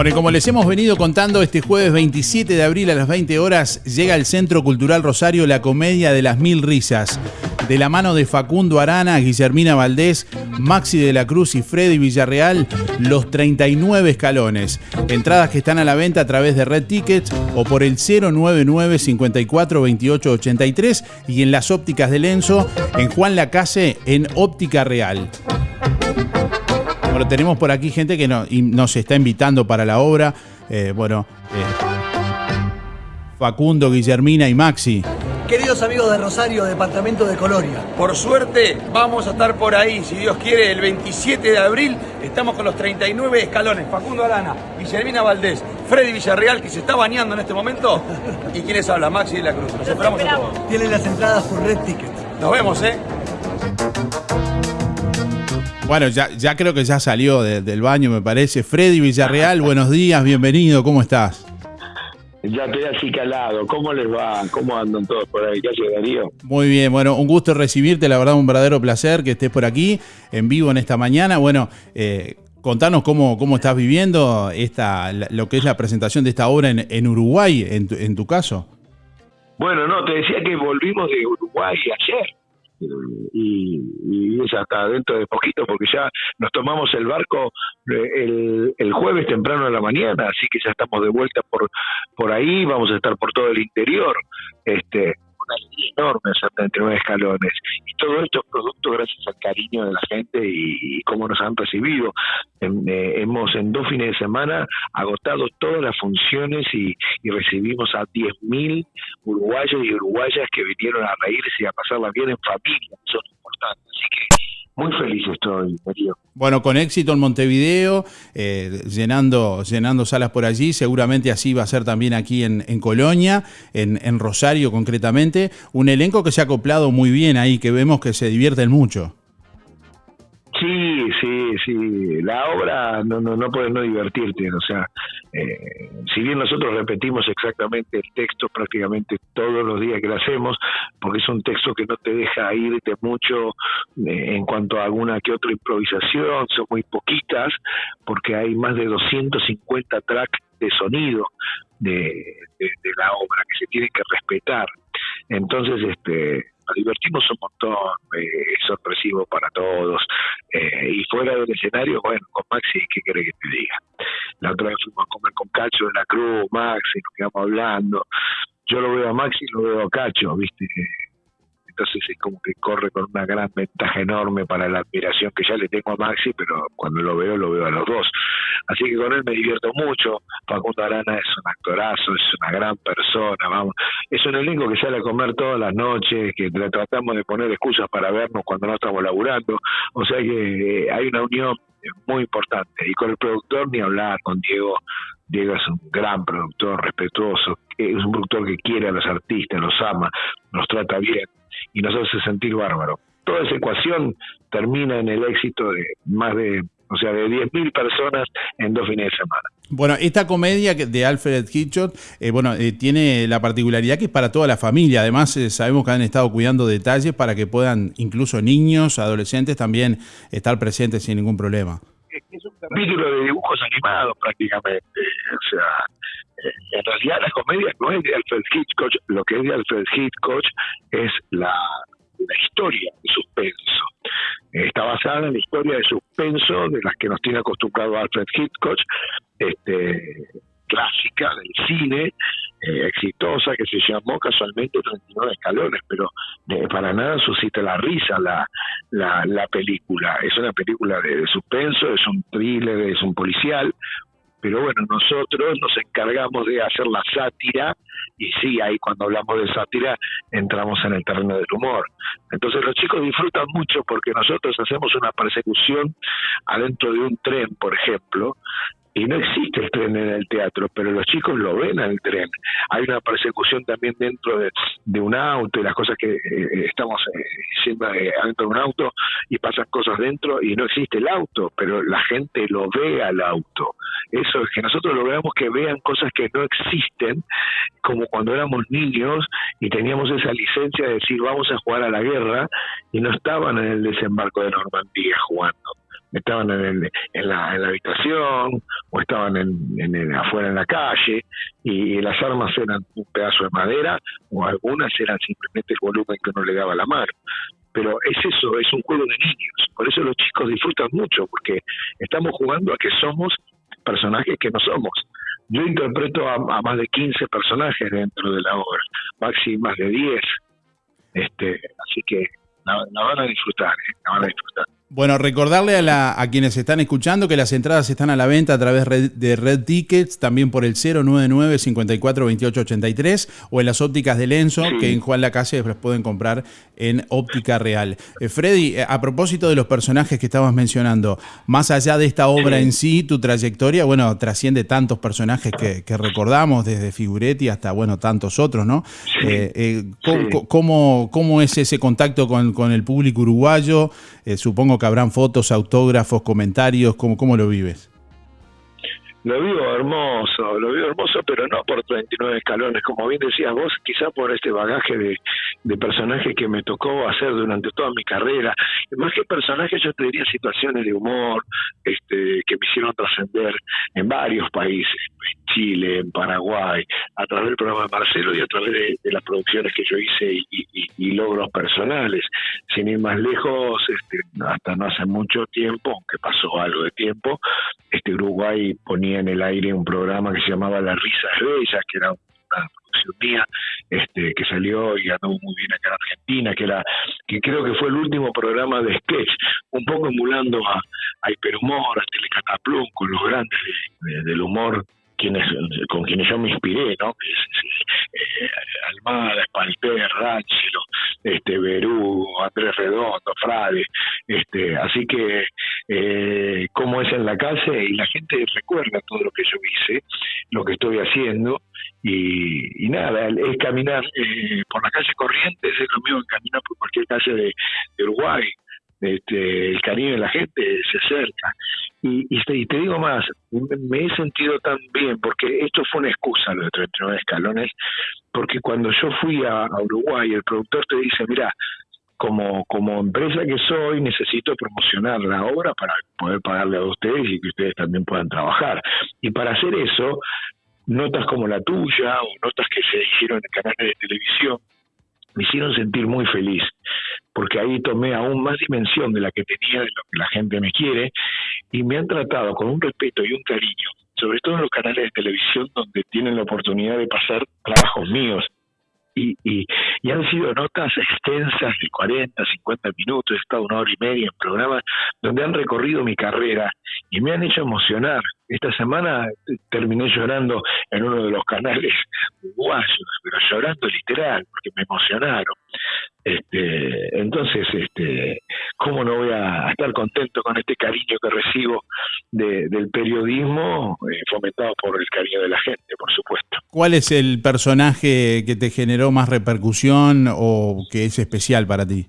Bueno, y como les hemos venido contando, este jueves 27 de abril a las 20 horas llega al Centro Cultural Rosario la Comedia de las Mil Risas. De la mano de Facundo Arana, Guillermina Valdés, Maxi de la Cruz y Freddy Villarreal, los 39 escalones. Entradas que están a la venta a través de Red Tickets o por el 099 54 28 83 y en las ópticas de Lenzo, en Juan Lacase, en Óptica Real. Bueno, tenemos por aquí gente que nos está invitando para la obra. Eh, bueno, eh, Facundo, Guillermina y Maxi. Queridos amigos de Rosario, departamento de Colonia. Por suerte, vamos a estar por ahí, si Dios quiere, el 27 de abril. Estamos con los 39 escalones. Facundo Arana, Guillermina Valdés, Freddy Villarreal, que se está bañando en este momento. ¿Y quiénes habla? Maxi de la Cruz. Nos esperamos, a todos. Tienen las entradas por Red Ticket. Nos vemos, ¿eh? Bueno, ya, ya creo que ya salió del baño, me parece. Freddy Villarreal, buenos días, bienvenido, ¿cómo estás? Ya estoy así calado. ¿Cómo les va? ¿Cómo andan todos por ahí? ¿Qué hace Darío? Muy bien, bueno, un gusto recibirte, la verdad un verdadero placer que estés por aquí, en vivo en esta mañana. Bueno, eh, contanos cómo, cómo estás viviendo esta, lo que es la presentación de esta obra en, en Uruguay, en tu, en tu caso. Bueno, no, te decía que volvimos de Uruguay ayer y, y, es hasta dentro de poquito porque ya nos tomamos el barco eh, el, jueves temprano en la mañana, así que ya estamos de vuelta por por ahí, vamos a estar por todo el interior, este una alegría enorme, 79 escalones. Y todo esto es producto gracias al cariño de la gente y, cómo nos han recibido. Eh, hemos en dos fines de semana agotado todas las funciones y, recibimos a 10.000 uruguayos y uruguayas que vinieron a reírse y a pasarla bien en familia, son importantes. Así que muy feliz estoy. Bueno, con éxito en Montevideo, eh, llenando, llenando salas por allí, seguramente así va a ser también aquí en, en Colonia, en, en, Rosario concretamente, un elenco que se ha acoplado muy bien ahí, que vemos que se divierten mucho. Sí, sí, sí. La obra no, no, no puedes no divertirte. O sea, eh, si bien nosotros repetimos exactamente el texto prácticamente todos los días que lo hacemos, porque es un texto que no te deja irte mucho eh, en cuanto a alguna que otra improvisación, son muy poquitas, porque hay más de 250 tracks de sonido de, de la obra que se tienen que respetar. Entonces, este divertimos un montón, eh, es sorpresivo para todos. Eh, y fuera del escenario, bueno, con Maxi, ¿qué quiere que te diga? La otra vez fuimos a comer con Cacho de la Cruz, Maxi, nos quedamos hablando. Yo lo veo a Maxi y lo veo a Cacho, ¿viste? entonces es como que corre con una gran ventaja enorme para la admiración que ya le tengo a Maxi, pero cuando lo veo, lo veo a los dos. Así que con él me divierto mucho. Facundo Arana es un actorazo, es una gran persona, vamos. Es un elenco que sale a comer todas las noches, que tratamos de poner excusas para vernos cuando no estamos laburando. O sea que eh, hay una unión muy importante. Y con el productor ni hablar, con Diego. Diego es un gran productor, respetuoso, es un productor que quiere a los artistas, los ama, los trata bien y nos hace sentir bárbaro. Toda esa ecuación termina en el éxito de más de, o sea, de 10.000 personas en dos fines de semana. Bueno, esta comedia de Alfred Hitchcock, eh, bueno, eh, tiene la particularidad que es para toda la familia. Además, eh, sabemos que han estado cuidando detalles para que puedan incluso niños, adolescentes también estar presentes sin ningún problema. Es un capítulo de dibujos animados prácticamente. O sea, en realidad la comedia no es de Alfred Hitchcock, lo que es de Alfred Hitchcock es la, historia de suspenso. Está basada en la historia de suspenso de las que nos tiene acostumbrado Alfred Hitchcock, este, clásica del cine, eh, exitosa, que se llamó casualmente 39 escalones, pero para nada suscita la risa la, la película. Es una película de suspenso, es un thriller, es un policial, pero bueno, nosotros nos encargamos de hacer la sátira y sí, ahí cuando hablamos de sátira entramos en el terreno del humor. Entonces los chicos disfrutan mucho porque nosotros hacemos una persecución adentro de un tren, por ejemplo, y no existe el tren en el teatro, pero los chicos lo ven al tren. Hay una persecución también dentro de, un auto y las cosas que eh, estamos haciendo eh, dentro de un auto y pasan cosas dentro y no existe el auto, pero la gente lo ve al auto. Eso es que nosotros lo veamos que vean cosas que no existen, como cuando éramos niños y teníamos esa licencia de decir vamos a jugar a la guerra y no estaban en el desembarco de Normandía jugando estaban en, en, la, en la habitación o estaban en, afuera en la calle y, las armas eran un pedazo de madera o algunas eran simplemente el volumen que uno le daba a la mano. Pero es eso, es un juego de niños. Por eso los chicos disfrutan mucho, porque estamos jugando a que somos personajes que no somos. Yo interpreto a, más de 15 personajes dentro de la obra, máximo más de 10. Este, así que la, van a disfrutar, ¿eh? la van a disfrutar. Bueno, recordarle a, la, a, quienes están escuchando que las entradas están a la venta a través de Red Tickets, también por el 099 54 28 83 o en las ópticas de Lenzo, que en Juan Lacase las pueden comprar en óptica real. Eh, Freddy, eh, a propósito de los personajes que estabas mencionando, más allá de esta obra en sí, tu trayectoria, bueno, trasciende tantos personajes que, recordamos, desde Figuretti hasta, bueno, tantos otros, ¿no? Eh, ¿cómo, cómo, es ese contacto con, con el público uruguayo? supongo que habrán fotos, autógrafos, comentarios, ¿cómo, cómo lo vives? Lo vivo hermoso, lo vivo hermoso, pero no por 39 escalones, como bien decías vos, quizá por este bagaje de, de personajes que me tocó hacer durante toda mi carrera. Más que personajes, yo te diría situaciones de humor este, que me hicieron trascender en varios países, en Chile, en Paraguay, a través del programa de Marcelo y a través de, las producciones que yo hice y, logros personales. Sin ir más lejos, este, hasta no hace mucho tiempo, aunque pasó algo de tiempo, este Uruguay ponía en el aire un programa que se llamaba La Risa es Bella, que era una producción mía, este, que salió y andó muy bien acá en Argentina, que era, que creo que fue el último programa de sketch, un poco emulando a, a Hiperhumor, a Telecataplum, con los grandes del humor quienes, con quienes yo me inspiré, ¿no? Almada, Espalter, Ránchelo, este, Berú, Andrés Redondo, Frade, este, así que eh, como es en la calle y la gente recuerda todo lo que yo hice, lo que estoy haciendo y, nada, es caminar eh, por la calle Corrientes, es lo mismo que caminar por cualquier calle de Uruguay, este, el cariño de la gente se acerca. Y, y, te, digo más, me he sentido tan bien, porque esto fue una excusa, lo de 39 escalones, porque cuando yo fui a, Uruguay, el productor te dice, mira, como, como empresa que soy, necesito promocionar la obra para poder pagarle a ustedes y que ustedes también puedan trabajar. Y para hacer eso, notas como la tuya o notas que se hicieron en canales de televisión, me hicieron sentir muy feliz, porque ahí tomé aún más dimensión de la que tenía, de lo que la gente me quiere, y me han tratado con un respeto y un cariño, sobre todo en los canales de televisión donde tienen la oportunidad de pasar trabajos míos. Y, y, han sido notas extensas de 40, 50 minutos, he estado una hora y media en programas donde han recorrido mi carrera y me han hecho emocionar. Esta semana terminé llorando en uno de los canales uruguayos, pero llorando literal, porque me emocionaron. Este, entonces, este, ¿cómo no voy a estar contento con este cariño que recibo del periodismo eh, fomentado por el cariño de la gente, por supuesto? ¿Cuál es el personaje que te generó más repercusión o que es especial para ti?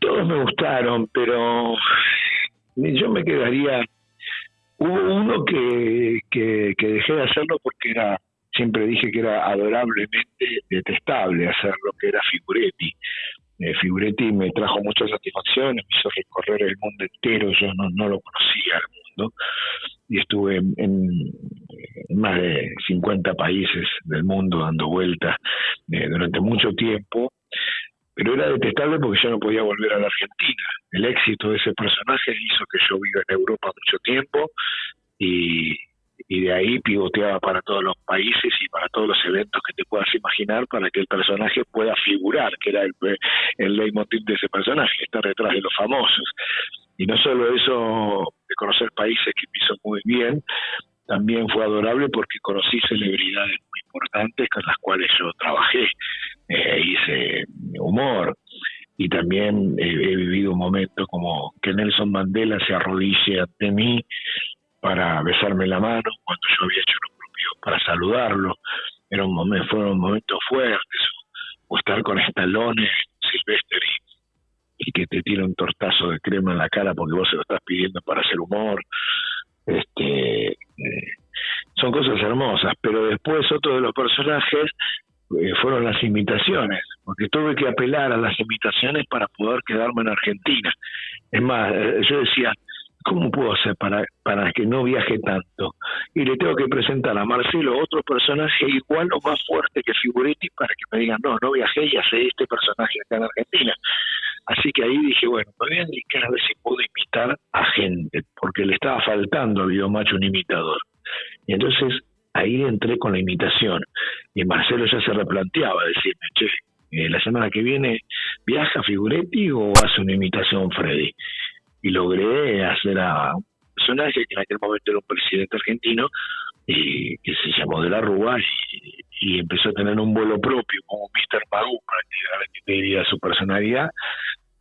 Todos me gustaron, pero yo me quedaría. Hubo uno que, dejé de hacerlo porque era, siempre dije que era adorablemente detestable hacerlo, que era Figuretti. Eh, Figuretti me trajo muchas satisfacciones, me hizo recorrer el mundo entero, yo no, lo conocía el mundo, y estuve en más de 50 países del mundo dando vueltas eh, durante mucho tiempo pero era detestable porque yo no podía volver a la Argentina. El éxito de ese personaje hizo que yo viva en Europa mucho tiempo y, de ahí pivoteaba para todos los países y para todos los eventos que te puedas imaginar para que el personaje pueda figurar, que era el, el leitmotiv de ese personaje, estar detrás de los famosos. Y no solo eso de conocer países que me hizo muy bien, también fue adorable porque conocí celebridades muy importantes con las cuales yo trabajé, eh, hice humor y también he vivido un momento como que Nelson Mandela se arrodille ante mí para besarme la mano cuando yo había hecho lo propio para saludarlo. Era fueron momentos fuertes, o estar con estalones Silvestre y, que te tira un tortazo de crema en la cara porque vos se lo estás pidiendo para hacer humor este, son cosas hermosas, pero después otro de los personajes eh, fueron las imitaciones. porque tuve que apelar a las invitaciones para poder quedarme en Argentina. Es más, eh, yo decía, ¿cómo puedo hacer para, para que no viaje tanto? Y le tengo que presentar a Marcelo otro personaje igual o más fuerte que Figuretti para que me digan, no, no viajé y hace este personaje acá en Argentina. Así que ahí dije, bueno, me voy a dedicar a ver si puedo imitar a gente, porque le estaba faltando a Macho un imitador. Y entonces ahí entré con la imitación. Y Marcelo ya se replanteaba, decirme, che, eh, la semana que viene viaja Figuretti o hace una imitación Freddy. Y logré hacer a un personaje que en aquel momento era un presidente argentino que se llamó De la Rúa y, empezó a tener un vuelo propio como Mr. Magoo prácticamente diría su personalidad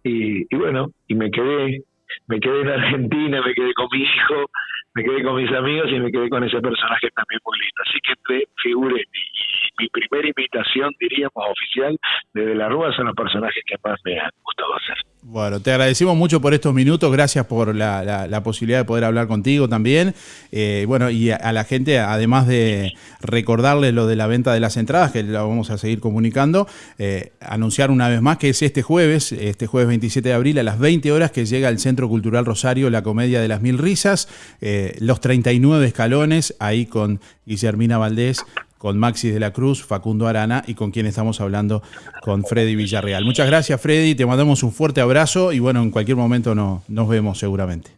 y bueno y me quedé me quedé en Argentina me quedé con mi hijo me quedé con mis amigos y me quedé con ese personaje también muy lindo. Así que entre Figuretti y mi primera invitación, diríamos, oficial de la Rúa son los personajes que más me han gustado hacer. Bueno, te agradecemos mucho por estos minutos, gracias por la, posibilidad de poder hablar contigo también. Eh, bueno, y a, la gente, además de recordarles lo de la venta de las entradas, que lo vamos a seguir comunicando, eh, anunciar una vez más que es este jueves, este jueves 27 de abril a las 20 horas que llega al Centro Cultural Rosario la Comedia de las Mil Risas, eh, los 39 escalones, ahí con Guillermina Valdés con Maxi de la Cruz, Facundo Arana y con quien estamos hablando con Freddy Villarreal. Muchas gracias Freddy, te mandamos un fuerte abrazo y bueno, en cualquier momento no, nos vemos seguramente.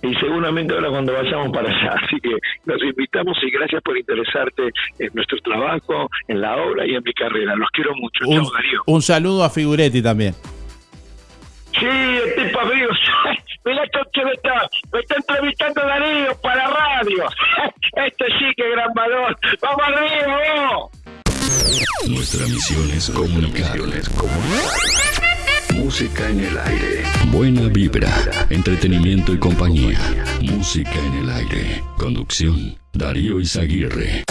Y seguramente ahora cuando vayamos para allá. Así que los invitamos y gracias por interesarte en nuestro trabajo, en la obra y en mi carrera. Los quiero mucho. Un, un saludo a Figuretti también. Sí, el tipo amigo. Mira que me está, me está entrevistando Darío para radio. Este sí que gran valor. ¡Vamos arriba, Nuestra misión es comunicar. Música en el aire. Buena vibra, entretenimiento y compañía. Música en el aire. Conducción, Darío Izaguirre.